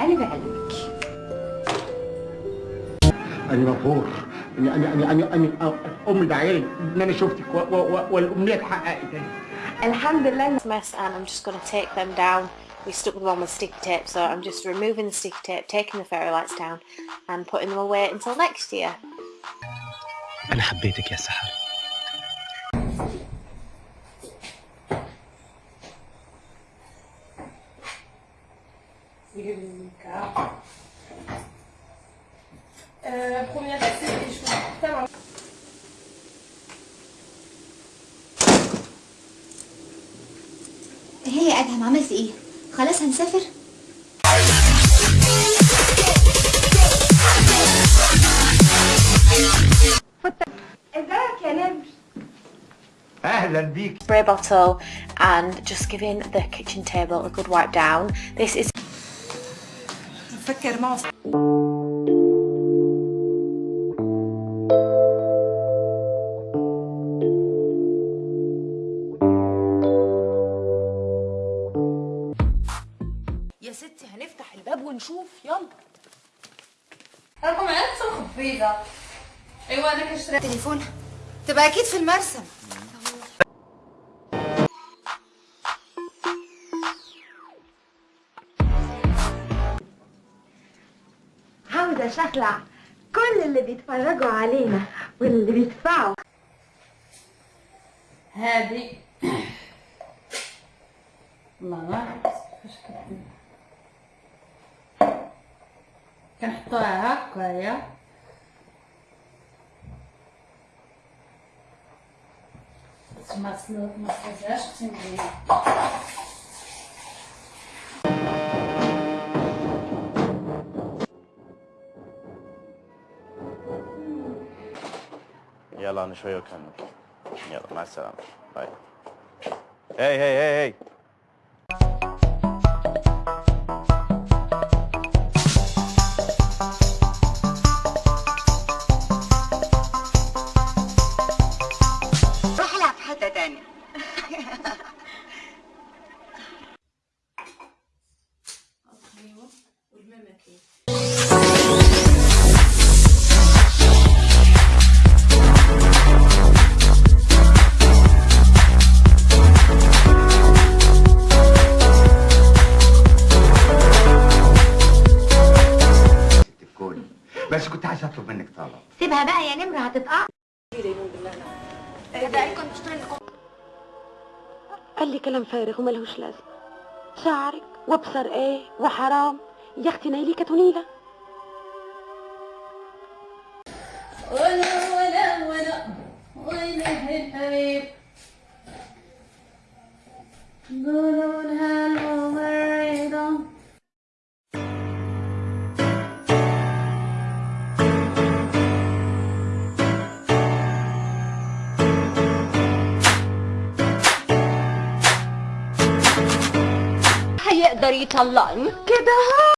أنا بعلمك أنا مبهور أنا أنا أنا أنا أنا أمي دعيالي إن أنا شفتك و- و- و- والأمنية اتحققت الحمد لله mess and I'm just going to take them down. We stuck them on with sticky tape so I'm just removing the sticky tape, taking the fairy lights down and putting them away until next year. أنا حبيتك يا سحر هي يا ادهم عملت ايه خلاص هنسافر ازيك يا نمر أهلا بيك Spray bottle and just giving the kitchen table a good wipe down. This is فكر معه. يا ستي هنفتح الباب ونشوف. يلا. رقم عدد خفيفة أيوه أنا كشري تليفون. تبقى أكيد في المرسم عاوزة شخلع كل اللي بيتفرجوا علينا واللي بيدفعوا. هذه الله ما. كنحطوها هكايا ما ما سلوكهاش تنبين يلا أنا شوية وكمل يلا مع السلامة. باي. هي هي هي هي روح العب عايز أطلب منك طلب سيبها بقى يا نمر هتتقع قال لي كلام فارغ وملهوش لازمة. شعرك وابصر إيه وحرام. يا أختي نايلي كتونيلة هيقدر يطلقني كده